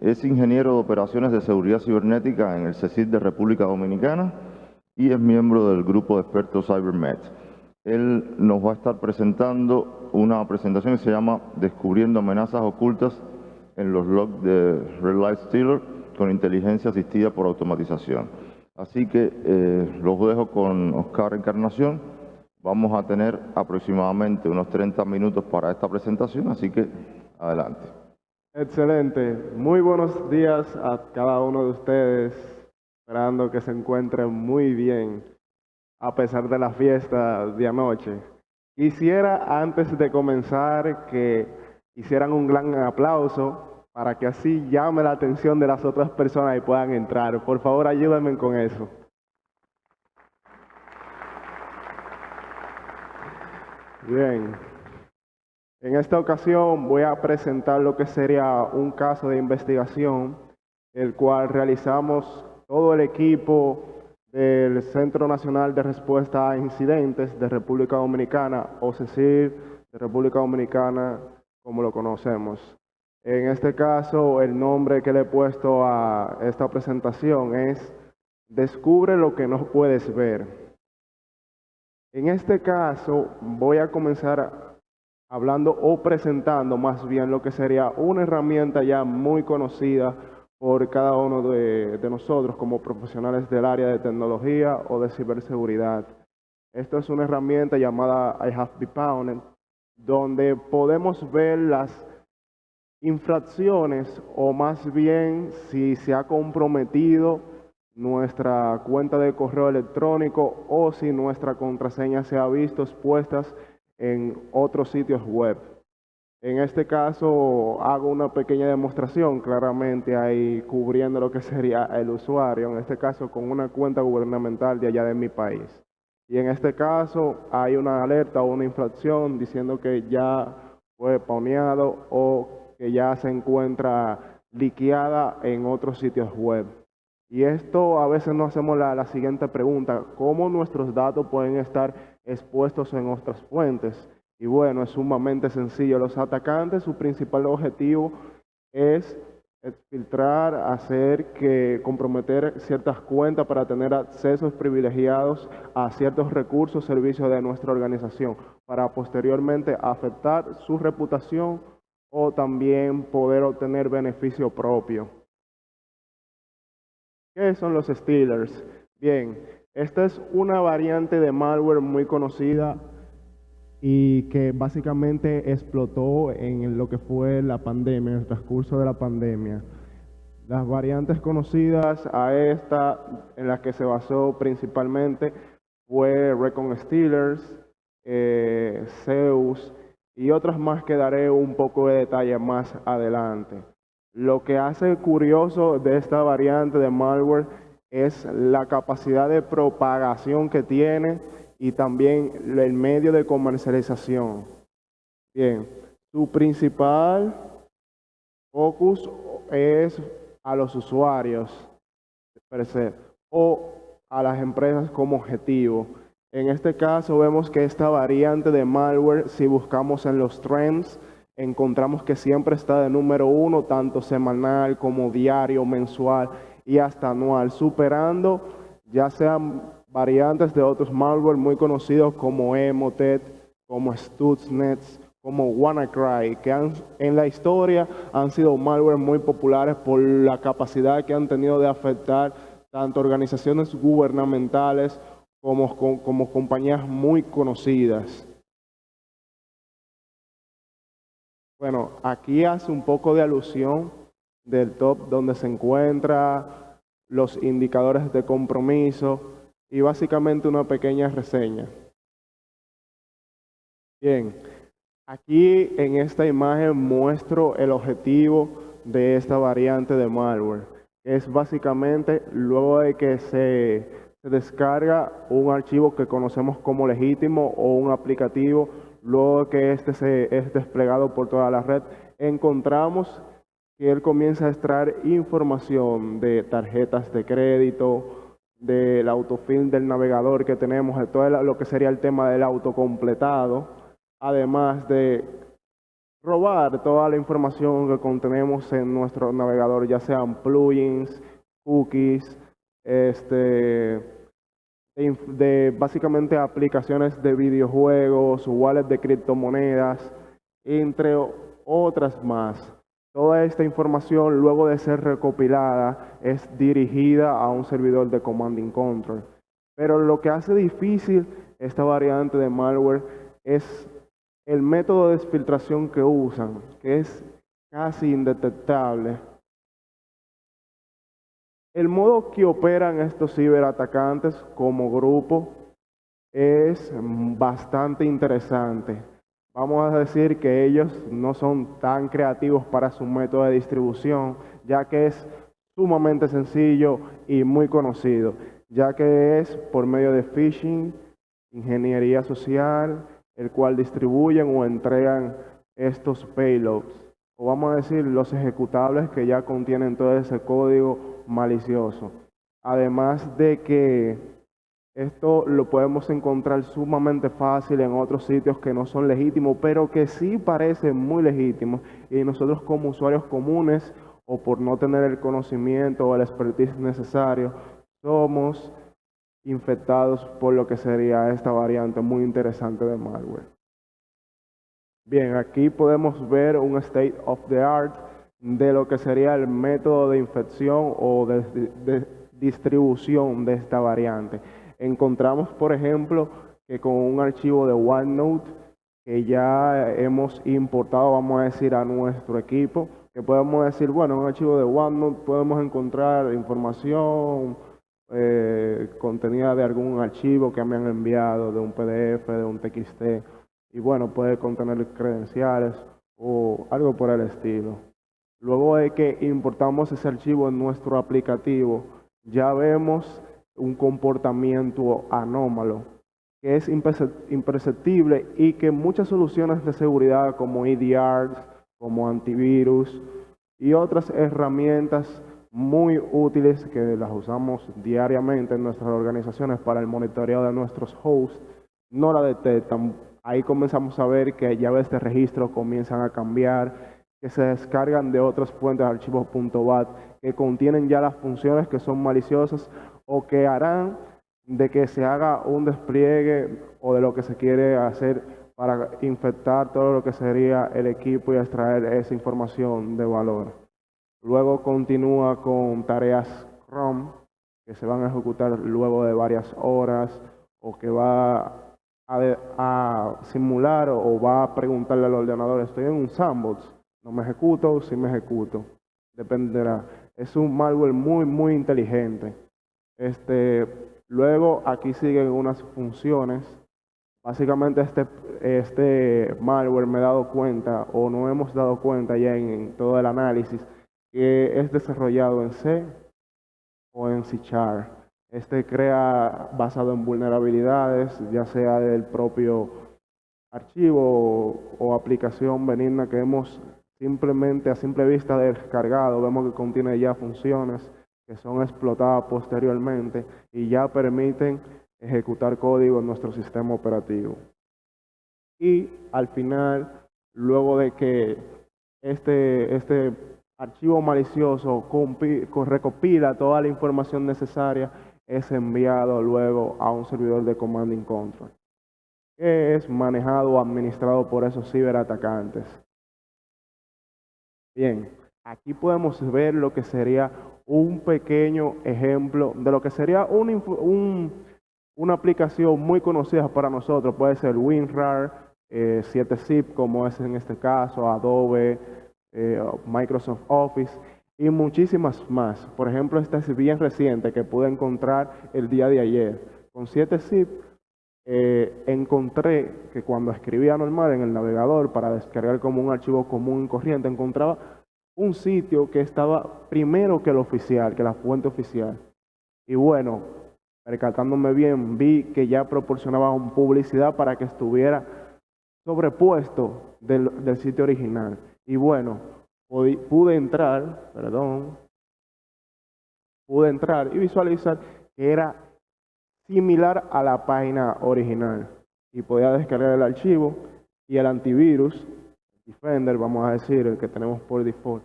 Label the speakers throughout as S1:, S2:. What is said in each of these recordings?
S1: Es ingeniero de operaciones de seguridad cibernética en el CECIT de República Dominicana y es miembro del grupo de expertos CyberMed. Él nos va a estar presentando una presentación que se llama Descubriendo amenazas ocultas en los logs de Red Light Stealer con inteligencia asistida por automatización. Así que eh, los dejo con Oscar Encarnación. Vamos a tener aproximadamente unos 30 minutos para esta presentación, así que adelante.
S2: Excelente. Muy buenos días a cada uno de ustedes. Esperando que se encuentren muy bien a pesar de la fiesta de anoche. Quisiera antes de comenzar que hicieran un gran aplauso para que así llame la atención de las otras personas y puedan entrar. Por favor, ayúdenme con eso. Bien. En esta ocasión voy a presentar lo que sería un caso de investigación, el cual realizamos todo el equipo del Centro Nacional de Respuesta a Incidentes de República Dominicana, o CECIR de República Dominicana, como lo conocemos. En este caso, el nombre que le he puesto a esta presentación es Descubre lo que no puedes ver. En este caso, voy a comenzar hablando o presentando más bien lo que sería una herramienta ya muy conocida por cada uno de, nosotros como profesionales del área de tecnología o de ciberseguridad. Esto es una herramienta llamada I Have Been donde podemos ver las infracciones o más bien si se ha comprometido nuestra cuenta de correo electrónico o si nuestra contraseña se ha visto expuestas en otros sitios web. En este caso hago una pequeña demostración claramente ahí cubriendo lo que sería el usuario, en este caso con una cuenta gubernamental de allá de mi país. Y en este caso hay una alerta o una infracción diciendo que ya fue pauneado o que ya se encuentra liqueada en otros sitios web. Y esto a veces nos hacemos la, la siguiente pregunta, ¿cómo nuestros datos pueden estar expuestos en otras fuentes. Y bueno, es sumamente sencillo. Los atacantes, su principal objetivo es filtrar, hacer que comprometer ciertas cuentas para tener accesos privilegiados a ciertos recursos, servicios de nuestra organización, para posteriormente afectar su reputación o también poder obtener beneficio propio. ¿Qué son los Steelers? Bien, esta es una variante de malware muy conocida y que básicamente explotó en lo que fue la pandemia, en el transcurso de la pandemia. Las variantes conocidas a esta, en las que se basó principalmente, fue Recon Steelers, eh, Zeus y otras más que daré un poco de detalle más adelante. Lo que hace curioso de esta variante de malware es la capacidad de propagación que tiene y también el medio de comercialización. Bien, su principal focus es a los usuarios o a las empresas como objetivo. En este caso vemos que esta variante de malware, si buscamos en los trends, encontramos que siempre está de número uno, tanto semanal como diario, mensual y hasta anual, superando ya sean variantes de otros malware muy conocidos como Emotet, como Stuxnet, como WannaCry, que han, en la historia han sido malware muy populares por la capacidad que han tenido de afectar tanto organizaciones gubernamentales como, como compañías muy conocidas. Bueno, aquí hace un poco de alusión del top donde se encuentra los indicadores de compromiso y básicamente una pequeña reseña. Bien, aquí en esta imagen muestro el objetivo de esta variante de malware. Es básicamente luego de que se, se descarga un archivo que conocemos como legítimo o un aplicativo, luego que este se es desplegado por toda la red, encontramos que él comienza a extraer información de tarjetas de crédito, del autofill del navegador que tenemos, de todo lo que sería el tema del autocompletado, además de robar toda la información que contenemos en nuestro navegador, ya sean plugins, cookies, este, de, básicamente aplicaciones de videojuegos, wallets de criptomonedas, entre otras más. Toda esta información, luego de ser recopilada, es dirigida a un servidor de command and control. Pero lo que hace difícil esta variante de malware es el método de filtración que usan, que es casi indetectable. El modo que operan estos ciberatacantes como grupo es bastante interesante. Vamos a decir que ellos no son tan creativos para su método de distribución, ya que es sumamente sencillo y muy conocido, ya que es por medio de phishing, ingeniería social, el cual distribuyen o entregan estos payloads, o vamos a decir los ejecutables que ya contienen todo ese código malicioso. Además de que esto lo podemos encontrar sumamente fácil en otros sitios que no son legítimos, pero que sí parecen muy legítimos. Y nosotros como usuarios comunes, o por no tener el conocimiento o el expertise necesario, somos infectados por lo que sería esta variante muy interesante de malware. Bien, aquí podemos ver un state of the art de lo que sería el método de infección o de, distribución de esta variante. Encontramos, por ejemplo, que con un archivo de OneNote que ya hemos importado, vamos a decir, a nuestro equipo, que podemos decir, bueno, un archivo de OneNote podemos encontrar información, eh, contenida de algún archivo que me han enviado, de un PDF, de un TXT, y bueno, puede contener credenciales o algo por el estilo. Luego de que importamos ese archivo en nuestro aplicativo, ya vemos un comportamiento anómalo que es imperceptible y que muchas soluciones de seguridad como EDRs, como antivirus y otras herramientas muy útiles que las usamos diariamente en nuestras organizaciones para el monitoreo de nuestros hosts, no la detectan. Ahí comenzamos a ver que llaves de registro comienzan a cambiar, que se descargan de otras fuentes de archivos .bat que contienen ya las funciones que son maliciosas o que harán de que se haga un despliegue o de lo que se quiere hacer para infectar todo lo que sería el equipo y extraer esa información de valor. Luego continúa con tareas Chrome que se van a ejecutar luego de varias horas o que va a, simular o va a preguntarle al ordenador, estoy en un sandbox, no me ejecuto, sí me ejecuto, dependerá. Es un malware muy, muy inteligente. Este, luego aquí siguen unas funciones. Básicamente este, este malware me he dado cuenta o no hemos dado cuenta ya en todo el análisis que es desarrollado en C o en C Este crea basado en vulnerabilidades, ya sea del propio archivo o, aplicación benigna que hemos simplemente a simple vista descargado, vemos que contiene ya funciones que son explotadas posteriormente y ya permiten ejecutar código en nuestro sistema operativo. Y al final, luego de que este, este archivo malicioso recopila toda la información necesaria, es enviado luego a un servidor de command and control, que es manejado o administrado por esos ciberatacantes. Bien, aquí podemos ver lo que sería un pequeño ejemplo de lo que sería una aplicación muy conocida para nosotros. Puede ser WinRAR, 7zip, eh, como es en este caso, Adobe, eh, Microsoft Office y muchísimas más. Por ejemplo, esta es bien reciente que pude encontrar el día de ayer. Con 7zip eh, encontré que cuando escribía normal en el navegador para descargar como un archivo común y corriente, encontraba un sitio que estaba primero que el oficial, que la fuente oficial. Y bueno, percatándome bien, vi que ya proporcionaba publicidad para que estuviera sobrepuesto del sitio original. Y bueno, pude entrar, perdón, pude entrar y visualizar que era similar a la página original y podía descargar el archivo y el antivirus, Defender, vamos a decir, el que tenemos por default,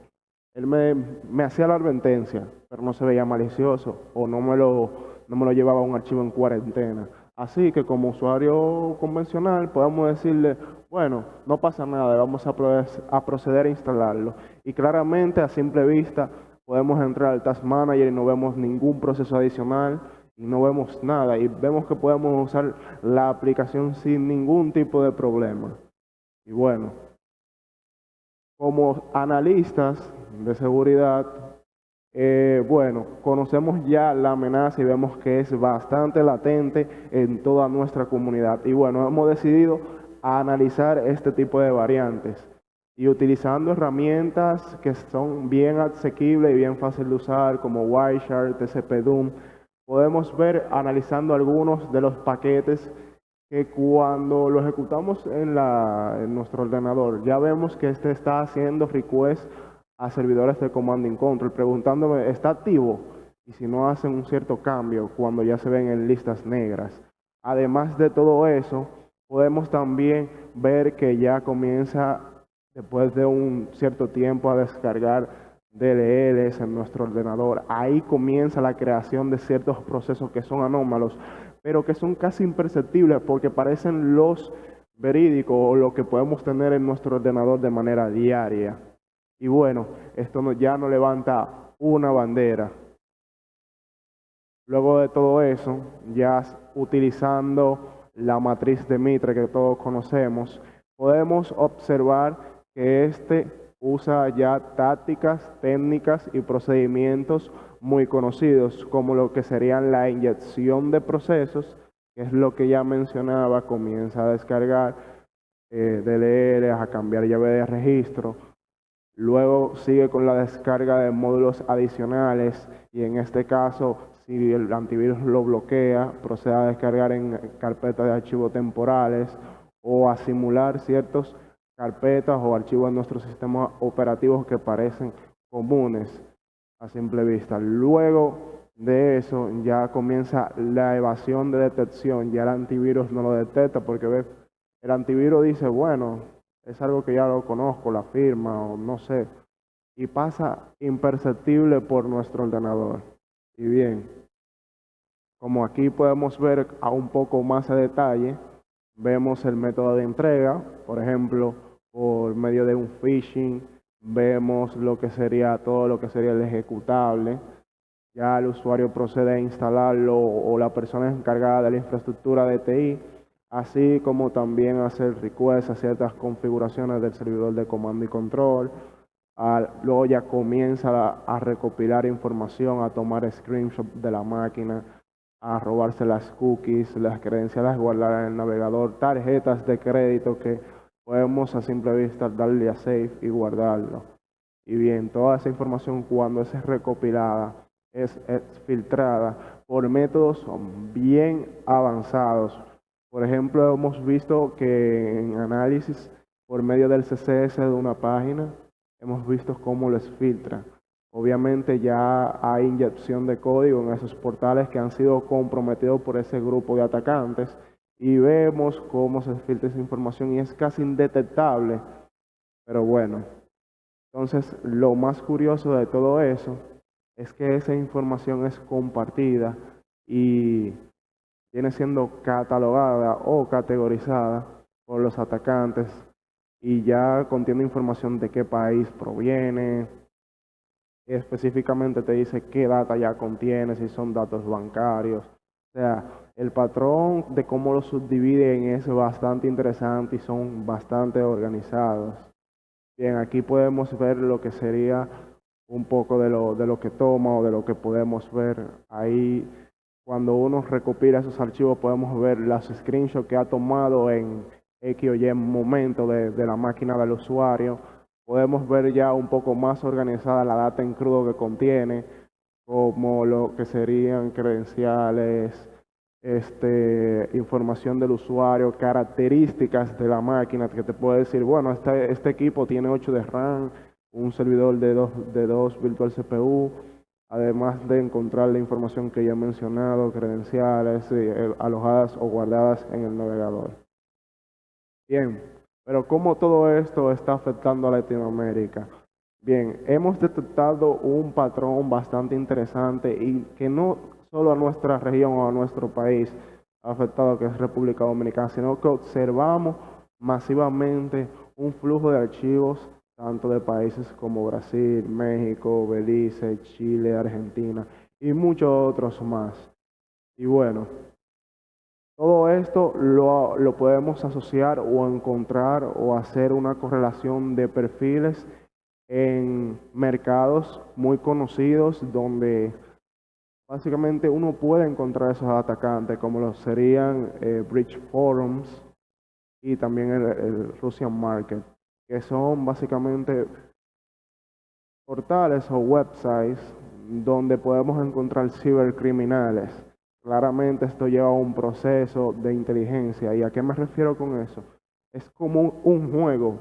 S2: él me, me hacía la advertencia, pero no se veía malicioso o no me, lo, no me lo llevaba a un archivo en cuarentena. Así que como usuario convencional podemos decirle, bueno, no pasa nada, vamos a, proceder a instalarlo. Y claramente a simple vista podemos entrar al Task Manager y no vemos ningún proceso adicional no vemos nada. Y vemos que podemos usar la aplicación sin ningún tipo de problema. Y bueno, como analistas de seguridad eh, bueno, conocemos ya la amenaza y vemos que es bastante latente en toda nuestra comunidad. Y bueno, hemos decidido analizar este tipo de variantes y utilizando herramientas que son bien asequibles y bien fáciles de usar como Wireshark, TCP-DOM, podemos ver analizando algunos de los paquetes que cuando lo ejecutamos en, nuestro ordenador ya vemos que este está haciendo request a servidores de command and control preguntándome, ¿está activo? Y si no hacen un cierto cambio cuando ya se ven en listas negras. Además de todo eso, podemos también ver que ya comienza, después de un cierto tiempo, a descargar DLLs en nuestro ordenador. Ahí comienza la creación de ciertos procesos que son anómalos, pero que son casi imperceptibles porque parecen los verídicos o lo que podemos tener en nuestro ordenador de manera diaria. Y bueno, esto ya no levanta una bandera. Luego de todo eso, ya utilizando la matriz de Mitre que todos conocemos, podemos observar que este usa ya tácticas, técnicas y procedimientos muy conocidos, como lo que serían la inyección de procesos, que es lo que ya mencionaba, comienza a descargar eh, DLL, a cambiar llave de registro, Luego sigue con la descarga de módulos adicionales y en este caso, si el antivirus lo bloquea, procede a descargar en carpetas de archivos temporales o a simular ciertas carpetas o archivos en nuestros sistemas operativos que parecen comunes a simple vista. Luego de eso ya comienza la evasión de detección, ya el antivirus no lo detecta porque ve, el antivirus dice, bueno, es algo que ya lo conozco, la firma o no sé, y pasa imperceptible por nuestro ordenador. Y bien, como aquí podemos ver a un poco más a detalle, vemos el método de entrega, por ejemplo, por medio de un phishing, vemos lo que sería todo lo que sería el ejecutable, ya el usuario procede a instalarlo o la persona encargada de la infraestructura de TI así como también hacer requests a ciertas configuraciones del servidor de comando y control. luego ya comienza a, recopilar información, a tomar screenshots de la máquina, a robarse las cookies, las credenciales guardar en el navegador, tarjetas de crédito que podemos a simple vista darle a save y guardarlo. Y bien, toda esa información cuando es recopilada, es filtrada por métodos bien avanzados por ejemplo, hemos visto que en análisis por medio del CSS de una página, hemos visto cómo les filtra. Obviamente ya hay inyección de código en esos portales que han sido comprometidos por ese grupo de atacantes y vemos cómo se filtra esa información y es casi indetectable. Pero bueno, entonces lo más curioso de todo eso es que esa información es compartida y viene siendo catalogada o categorizada por los atacantes y ya contiene información de qué país proviene, específicamente te dice qué data ya contiene, si son datos bancarios. O sea, el patrón de cómo lo subdividen es bastante interesante y son bastante organizados. Bien, aquí podemos ver lo que sería un poco de lo, de lo que toma o de lo que podemos ver ahí cuando uno recopila esos archivos podemos ver las screenshots que ha tomado en X o Y momento de, la máquina del usuario. Podemos ver ya un poco más organizada la data en crudo que contiene, como lo que serían credenciales, este, información del usuario, características de la máquina que te puede decir, bueno, este, este equipo tiene 8 de RAM, un servidor de 2 de dos virtual CPU, además de encontrar la información que ya he mencionado, credenciales eh, alojadas o guardadas en el navegador. Bien, pero ¿cómo todo esto está afectando a Latinoamérica? Bien, hemos detectado un patrón bastante interesante y que no solo a nuestra región o a nuestro país afectado, que es República Dominicana, sino que observamos masivamente un flujo de archivos tanto de países como Brasil, México, Belice, Chile, Argentina y muchos otros más. Y bueno, todo esto lo, lo, podemos asociar o encontrar o hacer una correlación de perfiles en mercados muy conocidos donde básicamente uno puede encontrar esos atacantes como lo serían eh, Bridge Forums y también el Russian Market que son básicamente portales o websites donde podemos encontrar cibercriminales. Claramente esto lleva a un proceso de inteligencia. ¿Y a qué me refiero con eso? Es como un juego.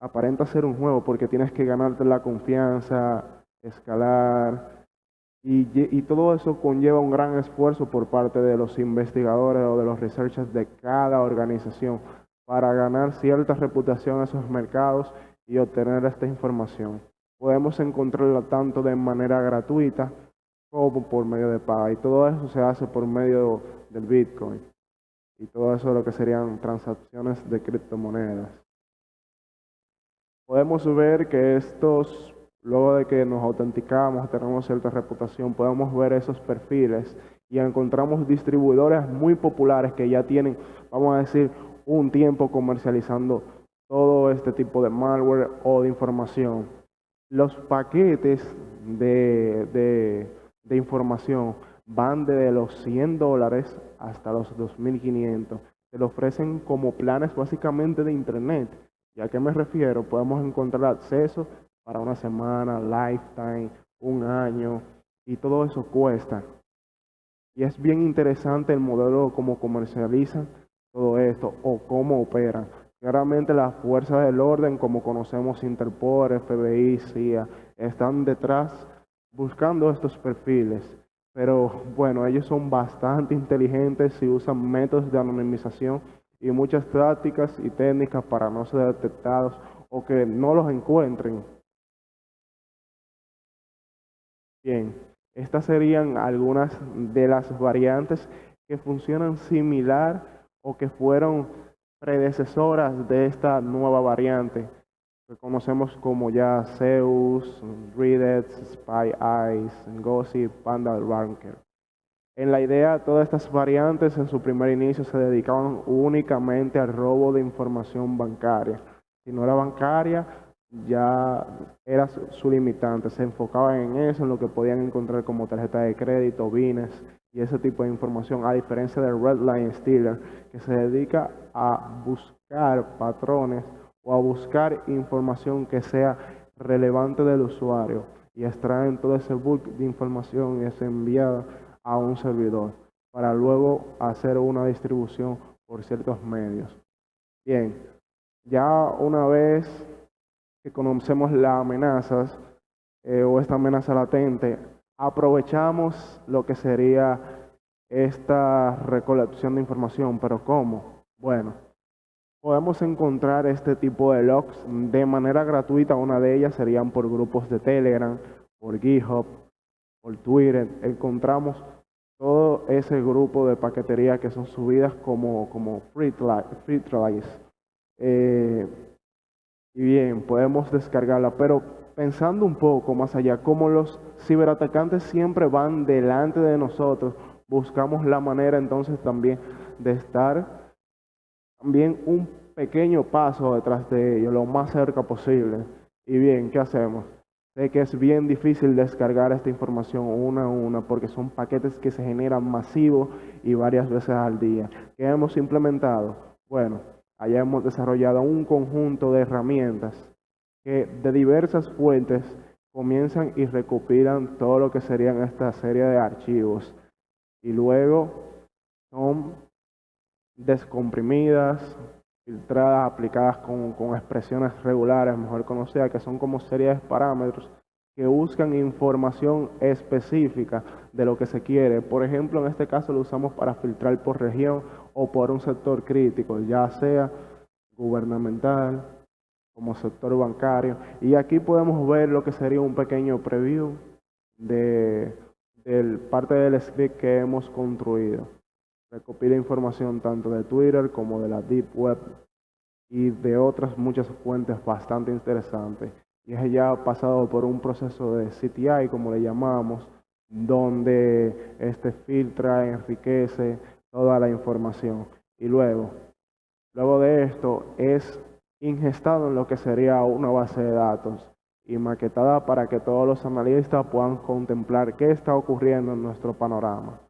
S2: Aparenta ser un juego porque tienes que ganarte la confianza, escalar. Y, todo eso conlleva un gran esfuerzo por parte de los investigadores o de los researchers de cada organización para ganar cierta reputación en esos mercados y obtener esta información. Podemos encontrarla tanto de manera gratuita como por medio de paga. Y todo eso se hace por medio del Bitcoin. Y todo eso lo que serían transacciones de criptomonedas. Podemos ver que estos, luego de que nos autenticamos, tenemos cierta reputación, podemos ver esos perfiles y encontramos distribuidores muy populares que ya tienen, vamos a decir, un tiempo comercializando todo este tipo de malware o de información. Los paquetes de, de, información van desde los 100 dólares hasta los 2.500. Se lo ofrecen como planes básicamente de Internet. ¿Y a qué me refiero? Podemos encontrar acceso para una semana, lifetime, un año, y todo eso cuesta. Y es bien interesante el modelo como comercializan todo esto o cómo operan. Claramente las fuerzas del orden, como conocemos Interpol, FBI, CIA, están detrás buscando estos perfiles. Pero bueno, ellos son bastante inteligentes y usan métodos de anonimización y muchas tácticas y técnicas para no ser detectados o que no los encuentren. Bien, estas serían algunas de las variantes que funcionan similar o que fueron predecesoras de esta nueva variante que conocemos como ya Zeus, Reddit, Spy Eyes, Gossip, Panda Ranker. En la idea, todas estas variantes en su primer inicio se dedicaban únicamente al robo de información bancaria. Si no era bancaria, ya era su limitante. Se enfocaban en eso, en lo que podían encontrar como tarjeta de crédito, bienes y ese tipo de información, a diferencia del Redline Stealer, que se dedica a buscar patrones o a buscar información que sea relevante del usuario y extraen todo ese bulk de información y es enviada a un servidor para luego hacer una distribución por ciertos medios. Bien, ya una vez que conocemos las amenazas eh, o esta amenaza latente, aprovechamos lo que sería esta recolección de información, pero ¿cómo? Bueno, podemos encontrar este tipo de logs de manera gratuita, una de ellas serían por grupos de Telegram, por GitHub, por Twitter, encontramos todo ese grupo de paquetería que son subidas como, como free, tries. Eh, y bien, podemos descargarla, pero pensando un poco más allá, como los ciberatacantes siempre van delante de nosotros, buscamos la manera entonces también de estar también un pequeño paso detrás de ellos, lo más cerca posible. Y bien, ¿qué hacemos? Sé que es bien difícil descargar esta información una a una porque son paquetes que se generan masivos y varias veces al día. ¿Qué hemos implementado? Bueno, allá hemos desarrollado un conjunto de herramientas que de diversas fuentes comienzan y recopilan todo lo que serían esta serie de archivos y luego son descomprimidas, filtradas, aplicadas con, expresiones regulares, mejor conocidas, que son como series de parámetros que buscan información específica de lo que se quiere. Por ejemplo, en este caso lo usamos para filtrar por región o por un sector crítico, ya sea gubernamental, como sector bancario. Y aquí podemos ver lo que sería un pequeño preview de, parte del script que hemos construido. Recopila información tanto de Twitter como de la Deep Web y de otras muchas fuentes bastante interesantes. Y es ya pasado por un proceso de CTI, como le llamamos, donde este filtra, enriquece toda la información. Y luego, luego de esto, es ingestado en lo que sería una base de datos y maquetada para que todos los analistas puedan contemplar qué está ocurriendo en nuestro panorama.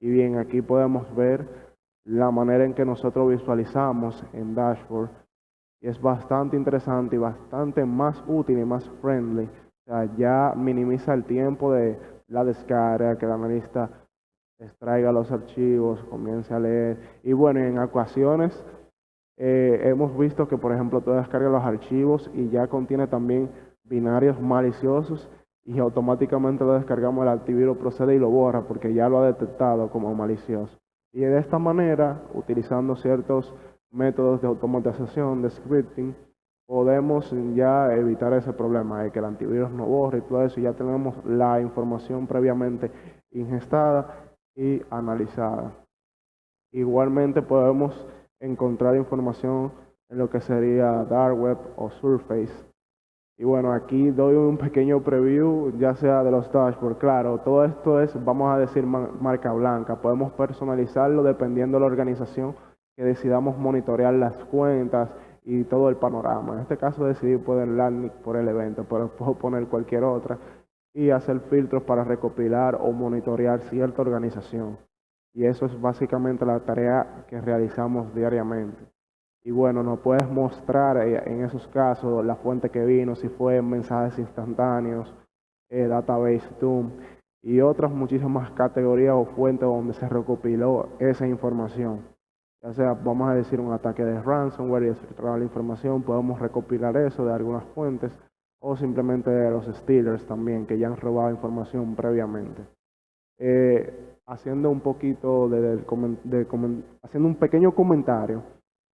S2: Y bien, aquí podemos ver la manera en que nosotros visualizamos en Dashboard y es bastante interesante y bastante más útil y más friendly. Ya minimiza el tiempo de la descarga, que el analista extraiga los archivos, comience a leer. Y bueno, en ocasiones eh, hemos visto que, por ejemplo, tú descargas los archivos y ya contiene también binarios maliciosos y automáticamente lo descargamos, el antivirus procede y lo borra porque ya lo ha detectado como malicioso. Y de esta manera, utilizando ciertos métodos de automatización, de scripting, podemos ya evitar ese problema de que el antivirus no borre y todo eso. Ya tenemos la información previamente ingestada y analizada. Igualmente podemos encontrar información en lo que sería Dark Web o Surface. Y bueno, aquí doy un pequeño preview, ya sea de los dashboards. Claro, todo esto es, vamos a decir, marca blanca. Podemos personalizarlo dependiendo de la organización que decidamos monitorear las cuentas y todo el panorama. En este caso decidí poner landing por el evento, pero puedo poner cualquier otra y hacer filtros para recopilar o monitorear cierta organización. Y eso es básicamente la tarea que realizamos diariamente. Y bueno, nos puedes mostrar eh, en esos casos la fuente que vino, si fue mensajes instantáneos, eh, database Doom y otras muchísimas categorías o fuentes donde se recopiló esa información. Ya sea, vamos a decir, un ataque de ransomware y filtrar la información, podemos recopilar eso de algunas fuentes o simplemente de los stealers también, que ya han robado información previamente. Eh, haciendo un poquito de, haciendo un pequeño comentario,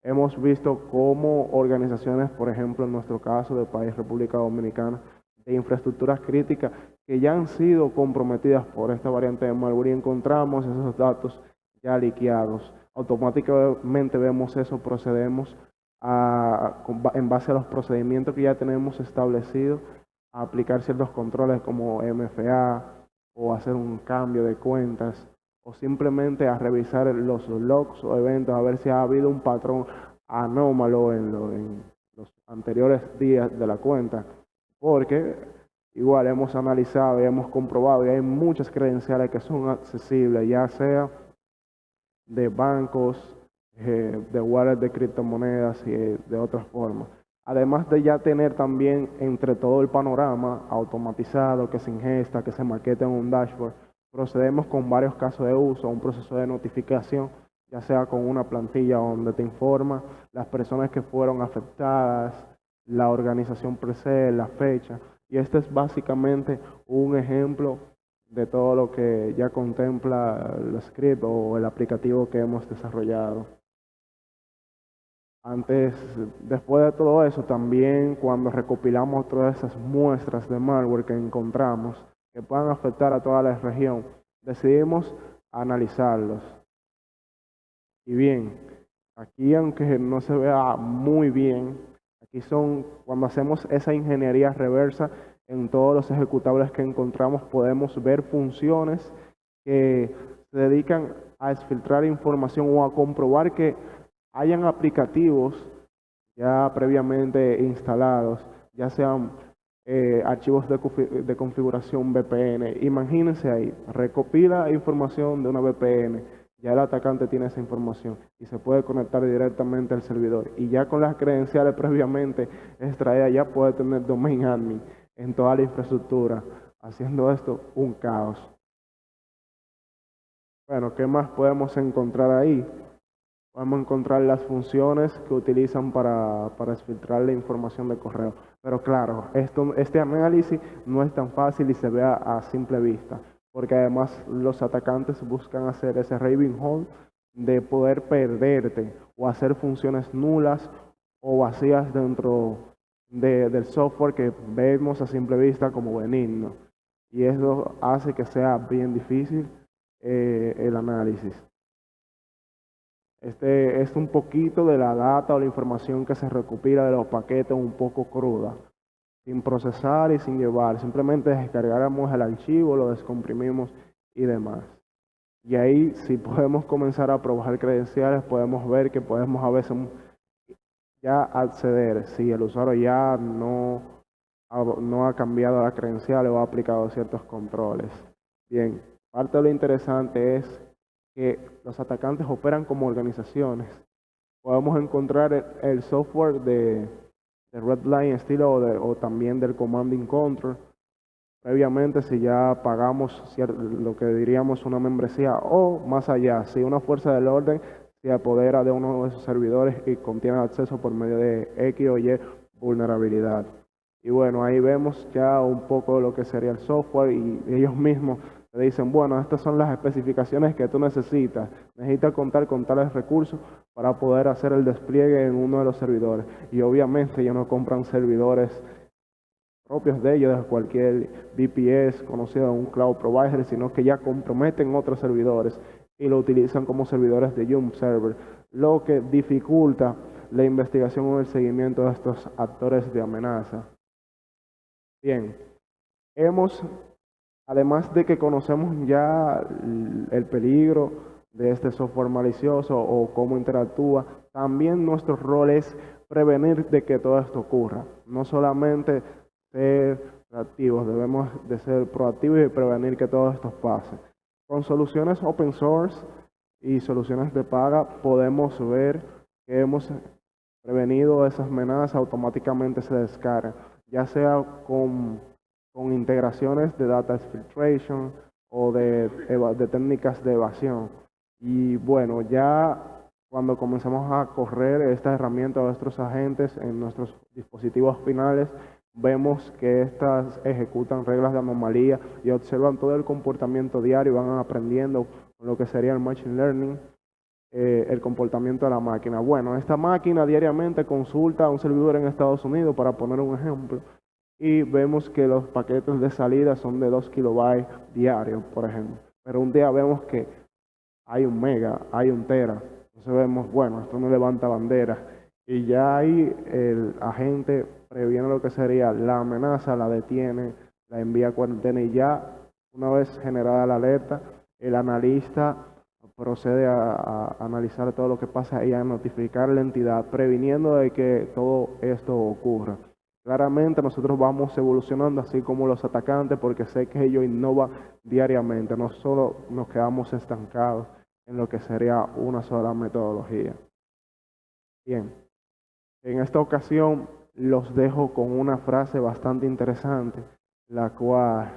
S2: hemos visto cómo organizaciones, por ejemplo, en nuestro caso del país República Dominicana, de infraestructuras críticas que ya han sido comprometidas por esta variante de malware y encontramos esos datos ya liqueados. Automáticamente vemos eso, procedemos a, en base a los procedimientos que ya tenemos establecidos, a aplicar ciertos controles como MFA, o hacer un cambio de cuentas o simplemente a revisar los logs o eventos a ver si ha habido un patrón anómalo en, los anteriores días de la cuenta. Porque igual hemos analizado y hemos comprobado y hay muchas credenciales que son accesibles, ya sea de bancos, eh, de wallets de criptomonedas y de otras formas. Además de ya tener también entre todo el panorama automatizado que se ingesta, que se maqueta en un dashboard, procedemos con varios casos de uso, un proceso de notificación, ya sea con una plantilla donde te informa las personas que fueron afectadas, la organización presente, la fecha. Y este es básicamente un ejemplo de todo lo que ya contempla el script o el aplicativo que hemos desarrollado. Antes, después de todo eso, también cuando recopilamos todas esas muestras de malware que encontramos que puedan afectar a toda la región, decidimos analizarlos. Y bien, aquí aunque no se vea muy bien, aquí son cuando hacemos esa ingeniería reversa en todos los ejecutables que encontramos, podemos ver funciones que se dedican a exfiltrar información o a comprobar que hayan aplicativos ya previamente instalados, ya sean eh, archivos de, configuración VPN. Imagínense ahí, recopila información de una VPN, ya el atacante tiene esa información y se puede conectar directamente al servidor. Y ya con las credenciales previamente extraídas, ya puede tener domain admin en toda la infraestructura, haciendo esto un caos. Bueno, ¿qué más podemos encontrar ahí? podemos encontrar las funciones que utilizan para, para filtrar la información de correo. Pero claro, esto, este análisis no es tan fácil y se ve a, simple vista, porque además los atacantes buscan hacer ese raving hold de poder perderte o hacer funciones nulas o vacías dentro del software que vemos a simple vista como benigno. Y eso hace que sea bien difícil eh, el análisis. Este es un poquito de la data o la información que se recopila de los paquetes un poco cruda, sin procesar y sin llevar. Simplemente descargamos el archivo, lo descomprimimos y demás. Y ahí si podemos comenzar a probar credenciales, podemos ver que podemos a veces ya acceder si el usuario ya no, no ha cambiado la credencial o ha aplicado ciertos controles. Bien, parte de lo interesante es que los atacantes operan como organizaciones. Podemos encontrar el, software de, de Redline estilo o, o, también del Commanding Control. Previamente, si ya pagamos lo que diríamos una membresía o más allá, si una fuerza del orden se apodera de uno de esos servidores y contiene acceso por medio de X o Y vulnerabilidad. Y bueno, ahí vemos ya un poco lo que sería el software y ellos mismos te dicen, bueno, estas son las especificaciones que tú necesitas. Necesitas contar con tales recursos para poder hacer el despliegue en uno de los servidores. Y obviamente ellos no compran servidores propios de ellos, de cualquier VPS conocido un cloud provider, sino que ya comprometen otros servidores y lo utilizan como servidores de Jump Server, lo que dificulta la investigación o el seguimiento de estos actores de amenaza. Bien, hemos Además de que conocemos ya el peligro de este software malicioso o cómo interactúa, también nuestro rol es prevenir de que todo esto ocurra. No solamente ser reactivos, debemos de ser proactivos y prevenir que todo esto pase. Con soluciones open source y soluciones de paga podemos ver que hemos prevenido esas amenazas, automáticamente se descargan, ya sea con con integraciones de data filtration o de, de técnicas de evasión. Y bueno, ya cuando comenzamos a correr esta herramienta a nuestros agentes en nuestros dispositivos finales, vemos que estas ejecutan reglas de anomalía y observan todo el comportamiento diario y van aprendiendo lo que sería el Machine Learning, eh, el comportamiento de la máquina. Bueno, esta máquina diariamente consulta a un servidor en Estados Unidos, para poner un ejemplo, y vemos que los paquetes de salida son de 2 kilobytes diarios, por ejemplo. Pero un día vemos que hay un mega, hay un tera. Entonces vemos, bueno, esto no levanta bandera. Y ya ahí el agente previene lo que sería la amenaza, la detiene, la envía cuarentena y ya una vez generada la alerta, el analista procede a, a, analizar todo lo que pasa y a notificar la entidad, previniendo de que todo esto ocurra. Claramente nosotros vamos evolucionando así como los atacantes porque sé que ellos innovan diariamente, no solo nos quedamos estancados en lo que sería una sola metodología. Bien, en esta ocasión los dejo con una frase bastante interesante, la cual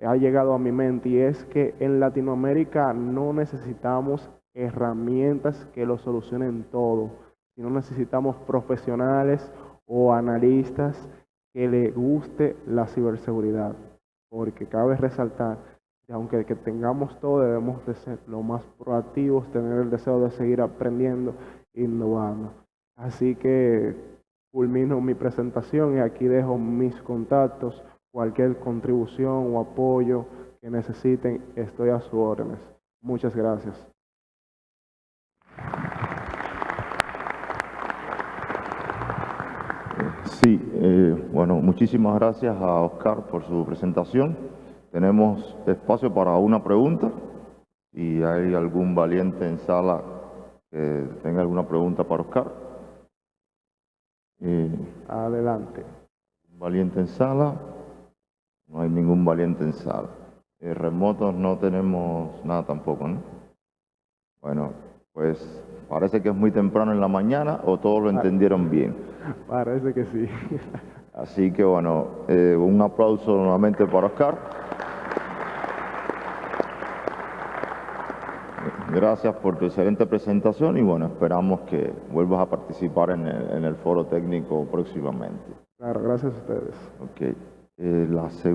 S2: ha llegado a mi mente y es que en Latinoamérica no necesitamos herramientas que lo solucionen todo, sino necesitamos profesionales o analistas que le guste la ciberseguridad, porque cabe resaltar que aunque que tengamos todo, debemos de ser lo más proactivos, tener el deseo de seguir aprendiendo, innovando. Así que culmino mi presentación y aquí dejo mis contactos, cualquier contribución o apoyo que necesiten, estoy a sus órdenes. Muchas gracias.
S1: Sí, eh, bueno, muchísimas gracias a Oscar por su presentación. Tenemos espacio para una pregunta. Si hay algún valiente en sala que tenga alguna pregunta para Oscar.
S2: Eh, Adelante.
S1: Valiente en sala. No hay ningún valiente en sala. Eh, remotos no tenemos nada tampoco, ¿no? Bueno, pues parece que es muy temprano en la mañana o todos lo ah. entendieron bien.
S2: Parece que sí.
S1: Así que bueno, eh, un aplauso nuevamente para Oscar. Gracias por tu excelente presentación y bueno, esperamos que vuelvas a participar en el, en el foro técnico próximamente.
S2: Claro, gracias a ustedes.
S1: Ok. Eh, la segunda